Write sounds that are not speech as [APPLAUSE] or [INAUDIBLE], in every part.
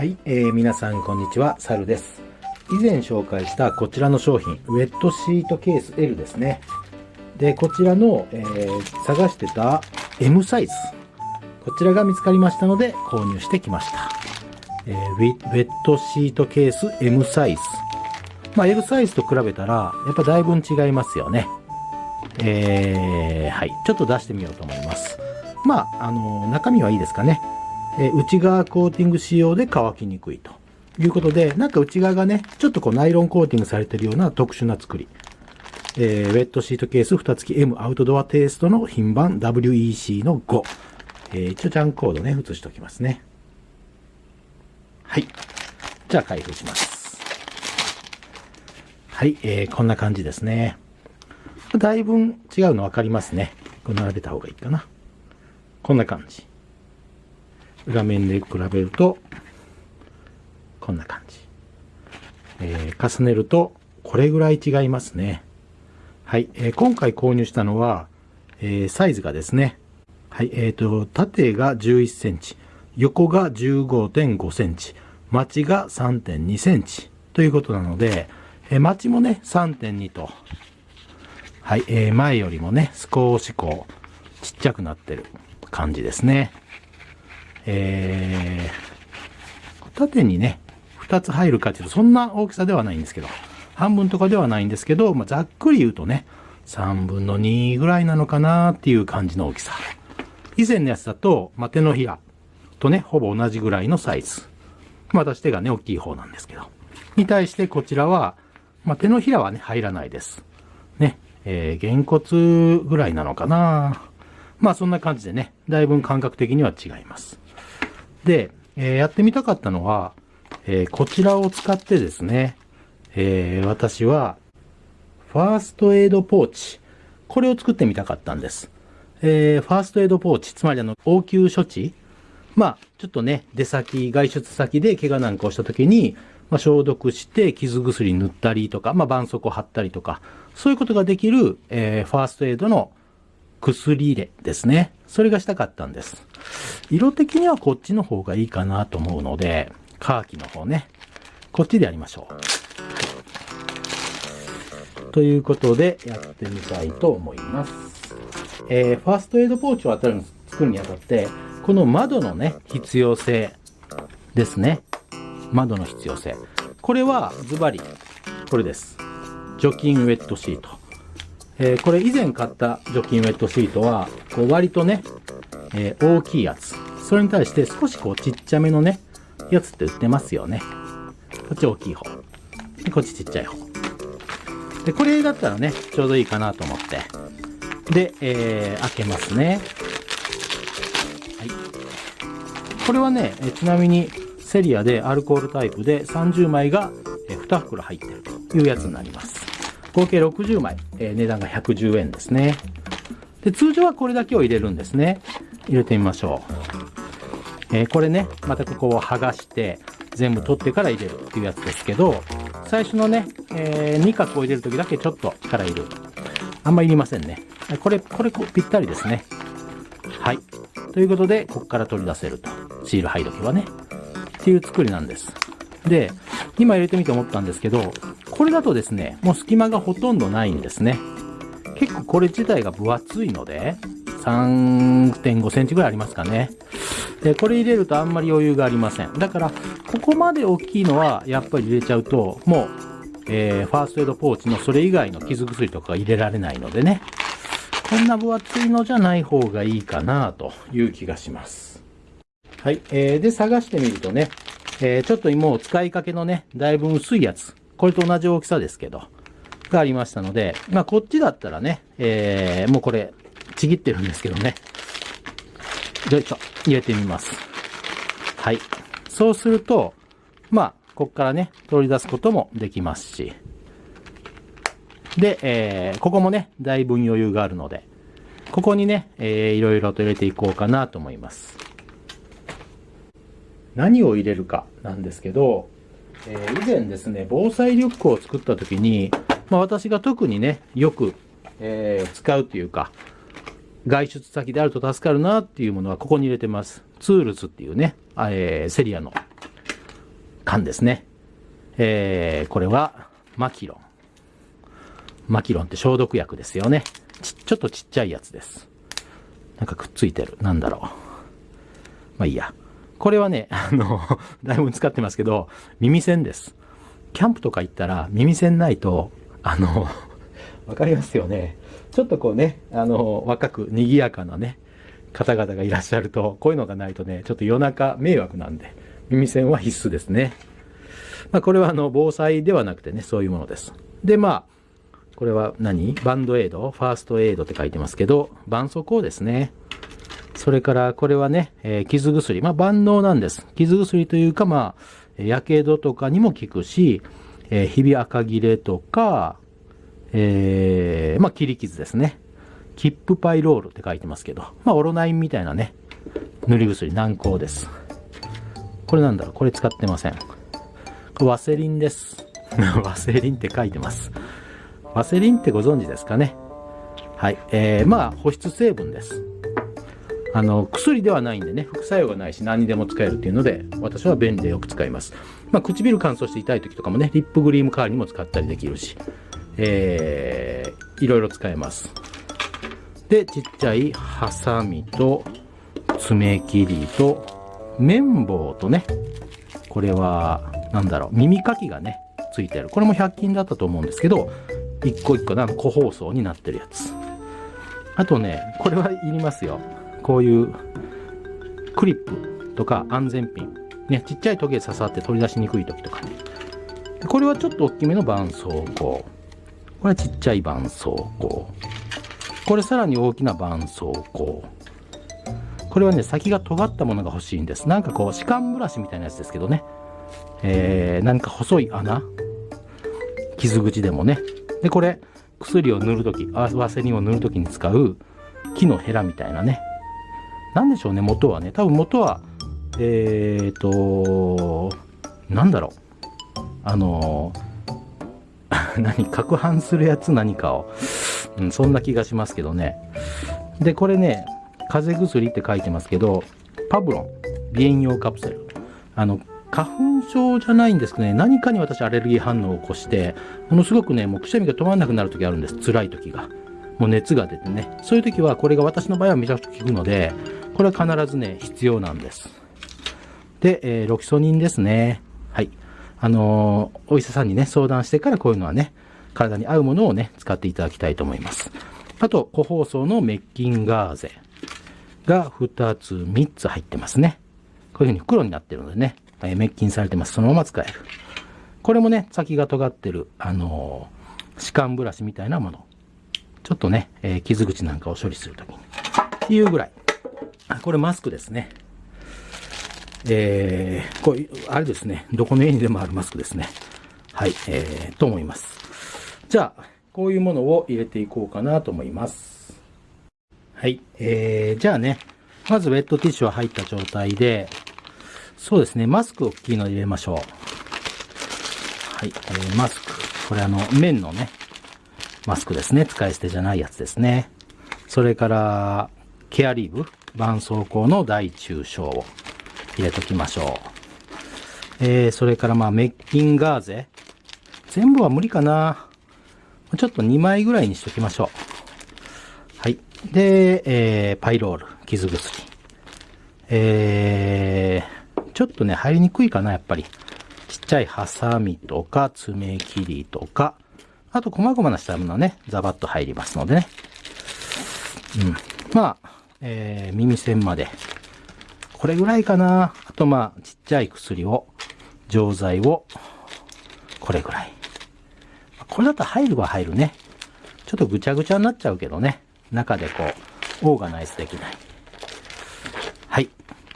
はい、えー、皆さんこんにちは、サルです。以前紹介したこちらの商品、ウェットシートケース L ですね。で、こちらの、えー探してた M サイズ。こちらが見つかりましたので購入してきました。えーウェットシートケース M サイズ。まあ L サイズと比べたら、やっぱだいぶ違いますよね。えー、はい。ちょっと出してみようと思います。まあ、あの中身はいいですかね。え内側コーティング仕様で乾きにくいということで、なんか内側がね、ちょっとこうナイロンコーティングされてるような特殊な作り。えーウェットシートケース蓋付き M アウトドアテイストの品番 WEC の5。えー一応ジャンコードね、写しておきますね。はい。じゃあ開封します。はい、えーこんな感じですね。だいぶ違うの分かりますね。これ並べた方がいいかな。こんな感じ。裏面で比べると、こんな感じ。えー重ねると、これぐらい違いますね。はい、えー今回購入したのは、えーサイズがですね、はい、えっ、と、縦が11センチ、横が15.5センチ、マチが3.2センチということなので、えーマチもね、3.2と、はい、えー前よりもね、少しこう、ちっちゃくなってる感じですね。えー、縦にね、2つ入るかっていうと、そんな大きさではないんですけど、半分とかではないんですけど、まあ、ざっくり言うとね、3分の2ぐらいなのかなっていう感じの大きさ。以前のやつだと、まあ、手のひらとね、ほぼ同じぐらいのサイズ。まあ、私手がね、大きい方なんですけど。に対してこちらは、まあ、手のひらはね、入らないです。ね、えー、げんこつぐらいなのかなまあ、そんな感じでね、だいぶ感覚的には違います。で、えーやってみたかったのは、えーこちらを使ってですね、えー私は、ファーストエイドポーチ。これを作ってみたかったんです。えーファーストエイドポーチ、つまりあの、応急処置まあ、ちょっとね、出先、外出先で怪我なんかをした時に、まあ、消毒して傷薬塗ったりとか、まあ、絆創膏貼ったりとか、そういうことができる、えーファーストエイドの薬入れですね。それがしたかったんです。色的にはこっちの方がいいかなと思うので、カーキの方ね。こっちでやりましょう。ということで、やってみたいと思います。えーファーストエイドポーチを当たる作るにあたって、この窓のね、必要性ですね。窓の必要性。これはズバリ、これです。除菌ウェットシート。えーこれ以前買った除菌ウェットシートは、こう割とね、えー大きいやつ。それに対して少しこうちっちゃめのね、やつって売ってますよね。こっち大きい方。でこっちちっちゃい方。で、これだったらね、ちょうどいいかなと思って。で、えー開けますね。はい。これはね、えちなみにセリアでアルコールタイプで30枚がえ2袋入ってるというやつになります。合計60枚、えー値段が110円ですね。で、通常はこれだけを入れるんですね。入れてみましょう。えーこれね、またここを剥がして、全部取ってから入れるっていうやつですけど、最初のね、え2角を入れるときだけちょっと力入る。あんまいりませんね。これ、これ、ぴったりですね。はい。ということで、ここから取り出せると。シール剥いどけばね。っていう作りなんです。で、今入れてみて思ったんですけど、これだとですね、もう隙間がほとんどないんですね。結構これ自体が分厚いので、3.5センチぐらいありますかね。で、これ入れるとあんまり余裕がありません。だから、ここまで大きいのは、やっぱり入れちゃうと、もう、えーファーストエイドポーチのそれ以外の傷薬とか入れられないのでね。こんな分厚いのじゃない方がいいかなという気がします。はい。えーで、探してみるとね、えーちょっともう使いかけのね、だいぶ薄いやつ。これと同じ大きさですけど、がありましたので、まあこっちだったらね、えーもうこれ、ちぎってるんですけどね。よいしょ。入れてみます。はい。そうすると、まあ、こっからね、取り出すこともできますし。で、えーここもね、だいぶ余裕があるので、ここにね、えーいろいろと入れていこうかなと思います。何を入れるかなんですけど、えー以前ですね、防災リュックを作った時に、まあ私が特にね、よく、えー使うというか、外出先であると助かるなっていうものはここに入れてます。 Tools っていうね、えーセリアの缶ですね。えー、これは、マキロン。マキロンって消毒薬ですよね。ち、ちょっとちっちゃいやつです。なんかくっついてる。なんだろう。まあいいや。これはね、あの、[LAUGHS] だいぶ使ってますけど、耳栓です。キャンプとか行ったら耳栓ないと、あの、わかりますよね。ちょっとこうね、あの、若く賑やかなね、方々がいらっしゃると、こういうのがないとね、ちょっと夜中迷惑なんで、耳栓は必須ですね。まあ、これはあの、防災ではなくてね、そういうものです。で、まあ、これは何？バンドエイド？ファーストエイドって書いてますけど、絆創膏ですね。それから、これはね、えー、傷薬。まあ、万能なんです。傷薬というか、まあ、やけどとかにも効くし、えー、ひび赤切れとか、えー、まあ、切り傷ですね。キップパイロールって書いてますけど、まあ、オロナインみたいなね、塗り薬、軟膏です。これなんだろう？これ使ってません。ワセリンです。[LAUGHS] ワセリンって書いてます。ワセリンってご存知ですかね？はい。えー、まあ、保湿成分です。あの、薬ではないんでね、副作用がないし何にでも使えるっていうので、私は便利でよく使います。まあ、唇乾燥して痛い時とかもね、リップクリーム代わりにも使ったりできるし、えー、いろいろ使えます。で、ちっちゃいハサミと爪切りと綿棒とね、これは、なんだろう、耳かきがね、ついてる。これも100均だったと思うんですけど、一個一個なんか個包装になってるやつ。あとね、これはいりますよ。こういうクリップとか安全ピン。ね、ちっちゃい時計刺さって取り出しにくい時とかね。これはちょっと大きめの絆創膏。これはちっちゃい絆創膏。これさらに大きな絆創膏。これはね、先が尖ったものが欲しいんです。なんかこう、歯間ブラシみたいなやつですけどね。えー、何か細い穴傷口でもね。で、これ、薬を塗るとき、ワセリンを塗るときに使う木のヘラみたいなね。なんでしょうね、元はね。多分元は、えーと、なんだろう。あの [LAUGHS] 何、攪拌するやつ何かを。うん、そんな気がしますけどね。で、これね、風邪薬って書いてますけど、パブロン、鼻炎用カプセル。あの、花粉症じゃないんですけどね、何かに私アレルギー反応を起こして、ものすごくね、もうくしゃみが止まらなくなる時あるんです。辛い時が。もう熱が出てね。そういう時は、これが私の場合はめちゃくちゃ効くので、これは必ずね、必要なんです。で、えー、ロキソニンですね。あの、お医者さんにね、相談してからこういうのはね、体に合うものをね、使っていただきたいと思います。あと、個包装のメッキンガーゼが2つ、3つ入ってますね。こういう風に袋になってるのでね、え滅菌されてます。そのまま使える。これもね、先が尖ってる、あのー、歯間ブラシみたいなもの。ちょっとね、えー、傷口なんかを処理するときに。っていうぐらい。あ、これマスクですね。えー、こういう、あれですね。どこの家にでもあるマスクですね。はい、えー、と思います。じゃあ、こういうものを入れていこうかなと思います。はい、えー、じゃあね、まずウェットティッシュは入った状態で、そうですね、マスクを大きいの入れましょう。はい、えー、マスク。これあの、綿のね、マスクですね。使い捨てじゃないやつですね。それから、ケアリーブ、絆創膏の大中小を入れときましょう。えー、それからまあ、メッキンガーゼ。全部は無理かな。ちょっと2枚ぐらいにしときましょう。はい。で、えー、パイロール、傷薬。えー、ちょっとね、入りにくいかな、やっぱり。ちっちゃいハサミとか、爪切りとか、あと、細々なしたものね、ザバッと入りますのでね。うん。まあ、えー、耳栓まで。これぐらいかな。あと、まあ、ちっちゃい薬を、錠剤を、これぐらい。これだと入るは入るね。ちょっとぐちゃぐちゃになっちゃうけどね。中でこう、オーガナイズできない。はい。っ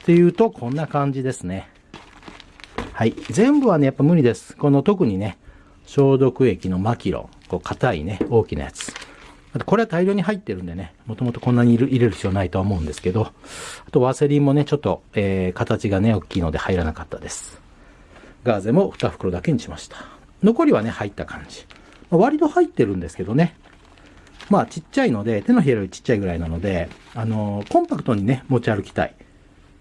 ていうと、こんな感じですね。はい。全部はね、やっぱ無理です。この特にね、消毒液のマキロン。こう、硬いね、大きなやつ。これは大量に入ってるんでね、もともとこんなに入れる必要ないとは思うんですけど、あと、ワセリンもね、ちょっと、えー、形がね、大きいので入らなかったです。ガーゼも2袋だけにしました。残りはね、入った感じ。まあ、割と入ってるんですけどね。まあ、ちっちゃいので、手のひらよりちっちゃいぐらいなので、あのー、コンパクトにね、持ち歩きたい。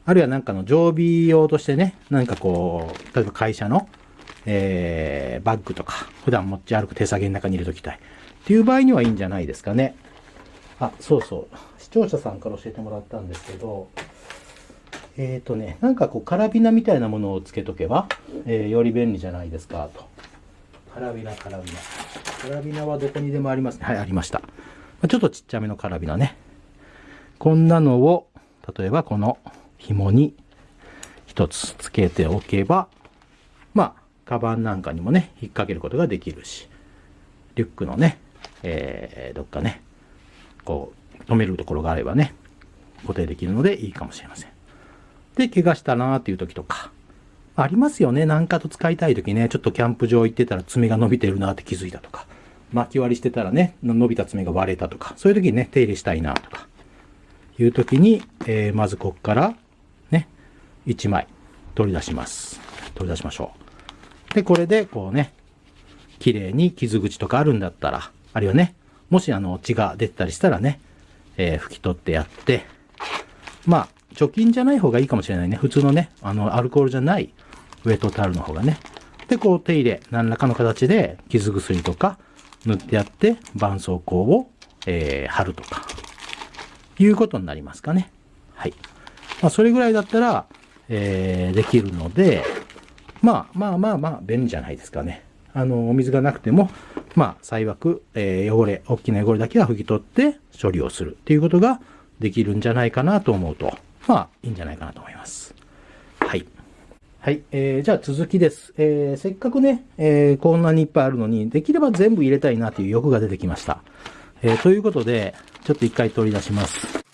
あるいはなんかの常備用としてね、なんかこう、例えば会社の、えー、バッグとか、普段持ち歩く手提げの中に入れときたい。っていう場合にはいいんじゃないですかね。あ、そうそう。視聴者さんから教えてもらったんですけど、えっ、ー、とね、なんかこう、カラビナみたいなものをつけとけば、えー、より便利じゃないですか、と。カラビナ、カラビナ。カラビナはどこにでもありますね。はい、ありました。ちょっとちっちゃめのカラビナね。こんなのを、例えばこの紐に一つつけておけば、まあ、カバンなんかにもね、引っ掛けることができるし、リュックのね、えー、どっかね、こう、止めるところがあればね、固定できるのでいいかもしれません。で、怪我したなーっていう時とか、ありますよね。なんかと使いたい時ね、ちょっとキャンプ場行ってたら爪が伸びてるなって気づいたとか、巻き割りしてたらね、伸びた爪が割れたとか、そういう時にね、手入れしたいなとか、いう時に、えー、まずこっから、ね、1枚取り出します。取り出しましょう。で、これでこうね、綺麗に傷口とかあるんだったら、あるいはね、もしあの血が出てたりしたらね、えー、拭き取ってやって、まあ、除菌じゃない方がいいかもしれないね。普通のね、あの、アルコールじゃないウェットタオルの方がね。で、こう手入れ、何らかの形で傷薬とか塗ってやって、絆創膏を、えー、貼るとか、いうことになりますかね。はい。まあ、それぐらいだったら、えー、できるので、まあまあまあまあ、便利じゃないですかね。あの、お水がなくても、まあ、最悪、えー、汚れ、大きな汚れだけは拭き取って処理をするっていうことができるんじゃないかなと思うと、まあ、いいんじゃないかなと思います。はい。はい。えー、じゃあ続きです。えー、せっかくね、えー、こんなにいっぱいあるのに、できれば全部入れたいなという欲が出てきました。えー、ということで、ちょっと一回取り出します。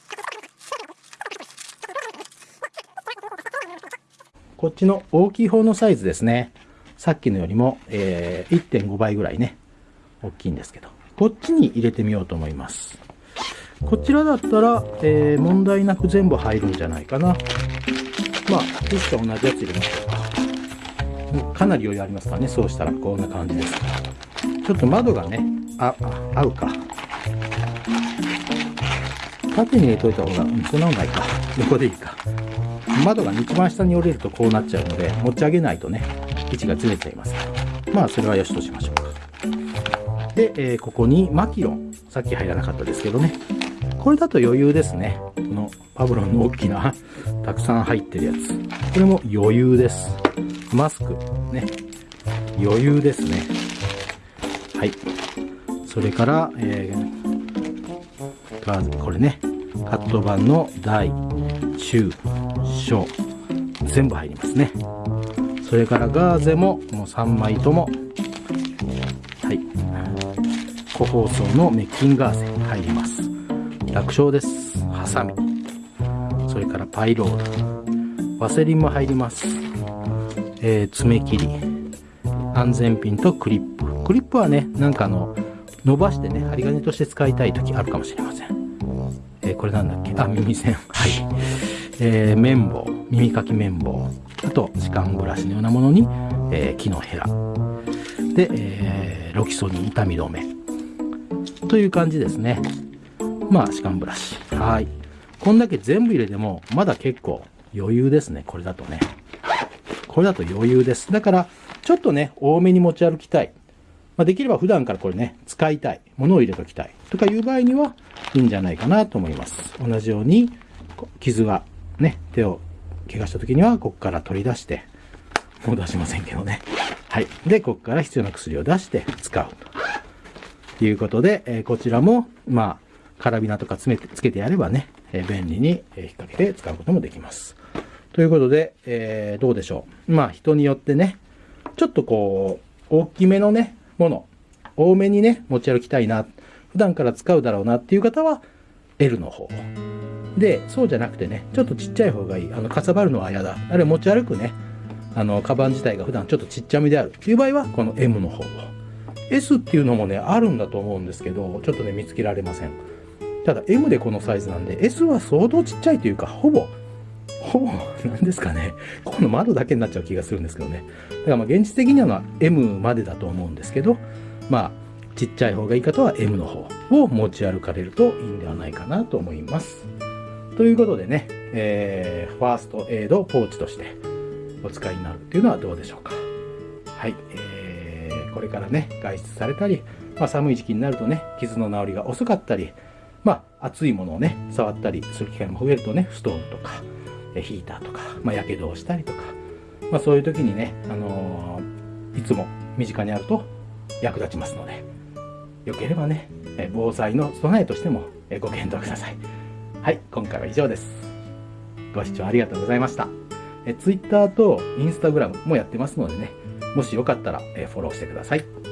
こっちの大きい方のサイズですね。さっきのよりも、えー、1.5倍ぐらいね、大きいんですけど、こっちに入れてみようと思います。こちらだったら、えー、問題なく全部入るんじゃないかな。まあ、ティッシュと同じやつ入れましょうか。かなり余裕ありますからね。そうしたらこんな感じです。ちょっと窓がね、あ、あ合うか。縦に入れといた方が、うん、そんなのないか。横でいいか。窓が一番下に折れるとこうなっちゃうので、持ち上げないとね、位置がずれちゃいますから。まあ、それはよしとしましょう。で、えー、ここにマキロン。さっき入らなかったですけどね。これだと余裕ですね。このパブロンの大きな、[LAUGHS] たくさん入ってるやつ。これも余裕です。マスク、ね。余裕ですね。はい。それから、えー、これね。カット版の大、中、小、全部入りますね。それからガーゼも、もう3枚とも、個包装のメッキンガーゼ入ります。楽勝です。ハサミ。それからパイロール。ワセリンも入ります。えー、爪切り。安全ピンとクリップ。クリップはね、なんかあの、伸ばしてね、針金として使いたい時あるかもしれません。えー、これなんだっけ？あ、耳栓。はい。えー、綿棒。耳かき綿棒。あと、歯間ブラシのようなものに、えー、木のヘラ。で、えー、ロキソニン痛み止め。という感じですね。まあ、歯間ブラシ。はい。こんだけ全部入れても、まだ結構余裕ですね。これだとね。これだと余裕です。だから、ちょっとね、多めに持ち歩きたい。まあ、できれば普段からこれね、使いたい。物を入れときたい。とかいう場合には、いいんじゃないかなと思います。同じように、傷がね、手を怪我した時には、ここから取り出して、もう出しませんけどね。はい。で、ここから必要な薬を出して使うということで、え、こちらも、まあ、カラビナとか詰めて、つけてやればね、え便利に引っ掛けて使うこともできます。ということで、えー、どうでしょう。まあ人によってね、ちょっとこう、大きめのね、もの、多めにね、持ち歩きたいな、普段から使うだろうなっていう方は、L の方。で、そうじゃなくてね、ちょっとちっちゃい方がいい。あの、かさばるのは嫌だ。あるいは持ち歩くね、あの、カバン自体が普段ちょっとちっちゃめであるっていう場合は、この M の方を。S っていうのもね、あるんだと思うんですけど、ちょっとね、見つけられません。ただ M でこのサイズなんで S は相当ちっちゃいというかほぼほぼ何ですかねここの窓だけになっちゃう気がするんですけどねだからまあ現実的には M までだと思うんですけどまあちっちゃい方がいい方は M の方を持ち歩かれるといいんではないかなと思います。ということでね、えー、ファーストエイドポーチとしてお使いになるっていうのはどうでしょうか。はい。えー、これからね、外出されたり、まあ、寒い時期になるとね、傷の治りが遅かったり、まあ、熱いものをね、触ったりする機会も増えるとね、ストーブとか、ヒーターとか、まあ、やけどをしたりとか、まあ、そういう時にね、あのー、いつも身近にあると役立ちますので、よければね、防災の備えとしてもご検討ください。はい、今回は以上です。ご視聴ありがとうございました。え Twitter と Instagram もやってますのでね、もしよかったらフォローしてください。